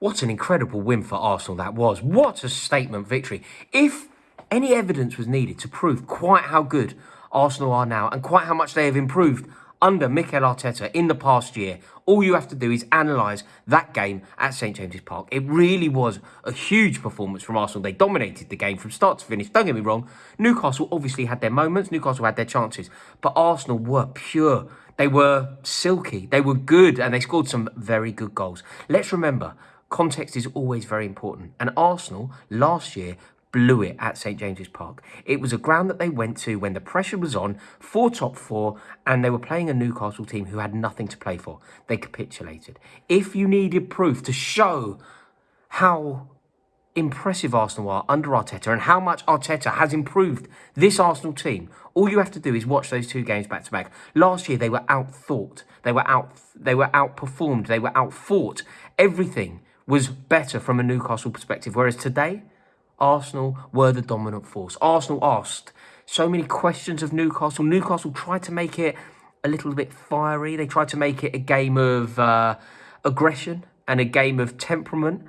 What an incredible win for Arsenal that was. What a statement victory. If any evidence was needed to prove quite how good Arsenal are now and quite how much they have improved under Mikel Arteta in the past year, all you have to do is analyse that game at St James's Park. It really was a huge performance from Arsenal. They dominated the game from start to finish. Don't get me wrong, Newcastle obviously had their moments, Newcastle had their chances, but Arsenal were pure. They were silky, they were good, and they scored some very good goals. Let's remember, context is always very important. And Arsenal last year blew it at St James's Park. It was a ground that they went to when the pressure was on for top four and they were playing a Newcastle team who had nothing to play for. They capitulated. If you needed proof to show how impressive Arsenal are under Arteta and how much Arteta has improved this Arsenal team, all you have to do is watch those two games back to back. Last year they were outthought, they were out they were outperformed, they were outfought. Everything was better from a Newcastle perspective. Whereas today, Arsenal were the dominant force. Arsenal asked so many questions of Newcastle. Newcastle tried to make it a little bit fiery. They tried to make it a game of uh, aggression and a game of temperament.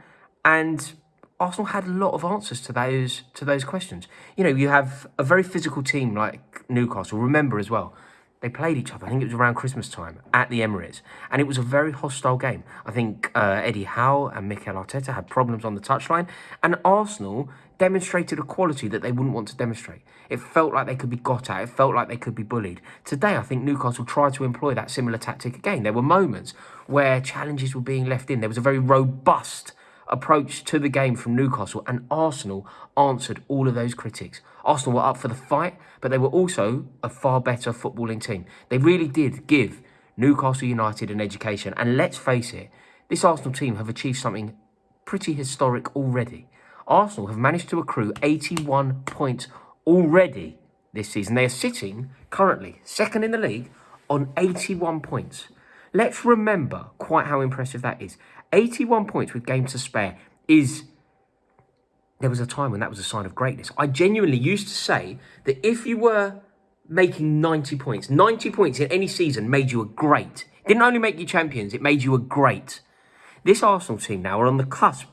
And Arsenal had a lot of answers to those to those questions. You know, you have a very physical team like Newcastle. Remember as well, they played each other. I think it was around Christmas time at the Emirates, and it was a very hostile game. I think uh, Eddie Howe and Mikel Arteta had problems on the touchline, and Arsenal demonstrated a quality that they wouldn't want to demonstrate. It felt like they could be got at. It felt like they could be bullied. Today, I think Newcastle tried to employ that similar tactic again. There were moments where challenges were being left in. There was a very robust approach to the game from Newcastle, and Arsenal answered all of those critics. Arsenal were up for the fight, but they were also a far better footballing team. They really did give Newcastle United an education, and let's face it, this Arsenal team have achieved something pretty historic already. Arsenal have managed to accrue 81 points already this season. They are sitting currently second in the league on 81 points. Let's remember quite how impressive that is. 81 points with games to spare is... There was a time when that was a sign of greatness. I genuinely used to say that if you were making 90 points, 90 points in any season made you a great. It didn't only make you champions, it made you a great. This Arsenal team now are on the cusp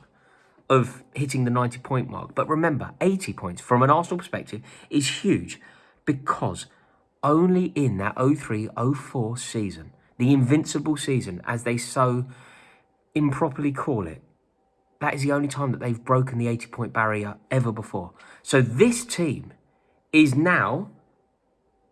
of hitting the 90 point mark. But remember, 80 points from an Arsenal perspective is huge because only in that 03-04 season, the invincible season, as they so improperly call it, that is the only time that they've broken the 80 point barrier ever before. So this team is now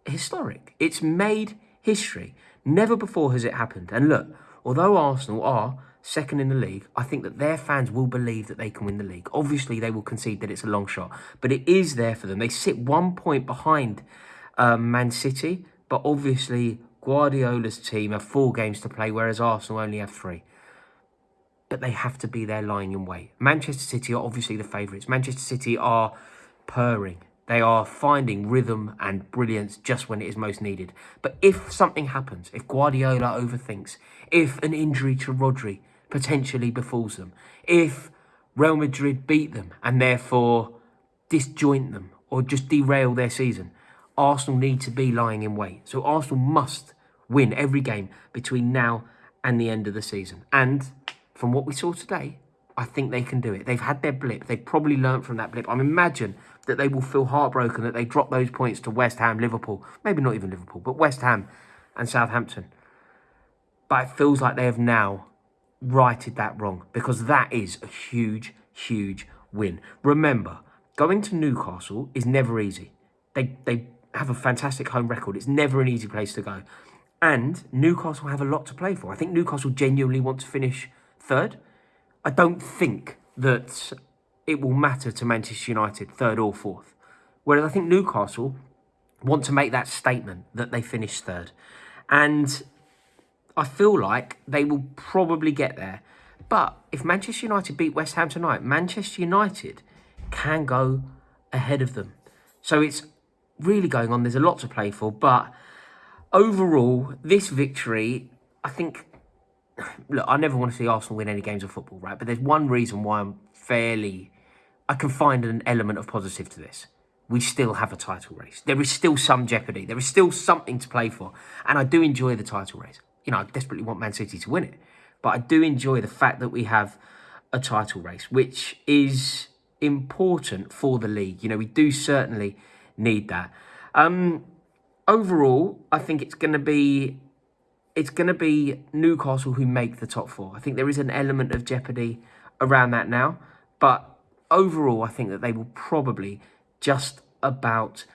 historic. It's made history. Never before has it happened. And look, although Arsenal are second in the league, I think that their fans will believe that they can win the league. Obviously, they will concede that it's a long shot, but it is there for them. They sit one point behind um, Man City, but obviously Guardiola's team have four games to play, whereas Arsenal only have three. They have to be there lying in wait. Manchester City are obviously the favourites. Manchester City are purring. They are finding rhythm and brilliance just when it is most needed. But if something happens, if Guardiola overthinks, if an injury to Rodri potentially befalls them. If Real Madrid beat them and therefore disjoint them or just derail their season, Arsenal need to be lying in wait. So Arsenal must win every game between now and the end of the season. And from what we saw today, I think they can do it. They've had their blip. They've probably learned from that blip. I imagine that they will feel heartbroken that they dropped those points to West Ham, Liverpool, maybe not even Liverpool, but West Ham and Southampton. But it feels like they have now righted that wrong because that is a huge, huge win. Remember, going to Newcastle is never easy. They, they have a fantastic home record. It's never an easy place to go. And Newcastle have a lot to play for. I think Newcastle genuinely want to finish third. I don't think that it will matter to Manchester United, third or fourth. Whereas I think Newcastle want to make that statement that they finish third. And I feel like they will probably get there. But if Manchester United beat West Ham tonight, Manchester United can go ahead of them. So it's really going on. There's a lot to play for. But overall, this victory, I think... Look, I never want to see Arsenal win any games of football, right? But there's one reason why I'm fairly... I can find an element of positive to this we still have a title race. There is still some jeopardy. There is still something to play for. And I do enjoy the title race you know, I desperately want Man City to win it. But I do enjoy the fact that we have a title race, which is important for the league. You know, we do certainly need that. Um, overall, I think it's going to be it's going to be Newcastle who make the top four. I think there is an element of jeopardy around that now, but overall, I think that they will probably just about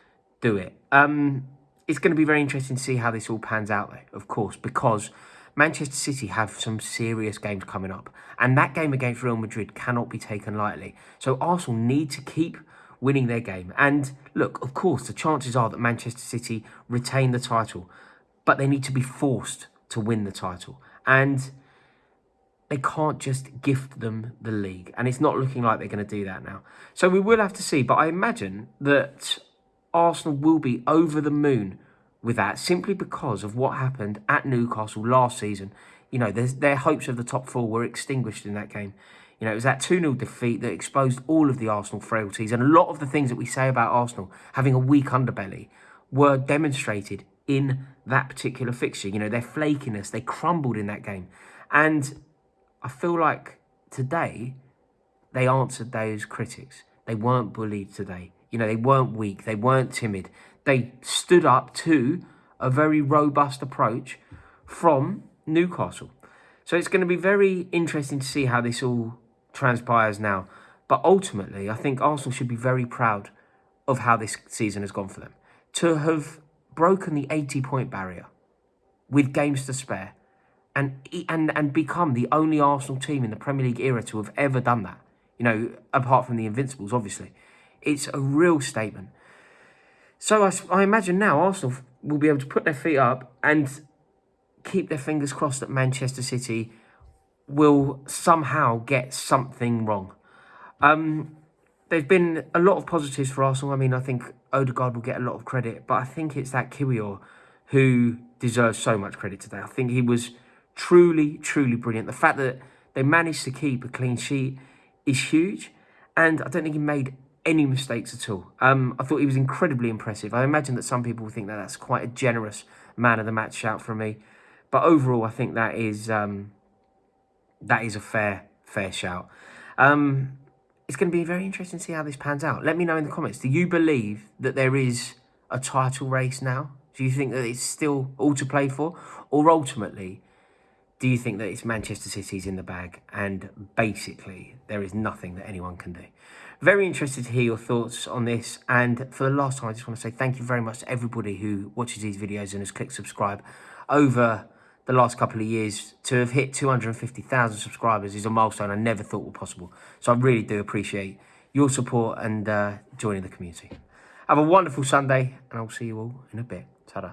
do it. Um, it's going to be very interesting to see how this all pans out, though, of course, because Manchester City have some serious games coming up, and that game against Real Madrid cannot be taken lightly. So Arsenal need to keep winning their game. And look, of course, the chances are that Manchester City retain the title, but they need to be forced to win the title. And they can't just gift them the league. And it's not looking like they're going to do that now. So we will have to see. But I imagine that Arsenal will be over the moon with that simply because of what happened at Newcastle last season. You know, their hopes of the top four were extinguished in that game. You know, it was that 2 0 defeat that exposed all of the Arsenal frailties. And a lot of the things that we say about Arsenal having a weak underbelly were demonstrated in that particular fixture. You know, their flakiness, they crumbled in that game. And I feel like today they answered those critics. They weren't bullied today. You know, they weren't weak. They weren't timid. They stood up to a very robust approach from Newcastle. So it's going to be very interesting to see how this all transpires now. But ultimately, I think Arsenal should be very proud of how this season has gone for them. To have broken the 80 point barrier with games to spare and, and, and become the only Arsenal team in the Premier League era to have ever done that, you know, apart from the Invincibles, obviously. It's a real statement. So I, I imagine now Arsenal will be able to put their feet up and keep their fingers crossed that Manchester City will somehow get something wrong. Um, there's been a lot of positives for Arsenal. I mean, I think Odegaard will get a lot of credit, but I think it's that Kiwior who deserves so much credit today. I think he was truly, truly brilliant. The fact that they managed to keep a clean sheet is huge, and I don't think he made any mistakes at all. Um, I thought he was incredibly impressive. I imagine that some people think that that's quite a generous man of the match shout from me, but overall, I think that is um, that is a fair fair shout. Um, it's going to be very interesting to see how this pans out. Let me know in the comments. Do you believe that there is a title race now? Do you think that it's still all to play for? Or ultimately, do you think that it's Manchester City's in the bag and basically there is nothing that anyone can do? Very interested to hear your thoughts on this. And for the last time, I just want to say thank you very much to everybody who watches these videos and has clicked subscribe over the last couple of years to have hit 250,000 subscribers is a milestone I never thought were possible. So I really do appreciate your support and uh, joining the community. Have a wonderful Sunday and I'll see you all in a bit. Ta-da.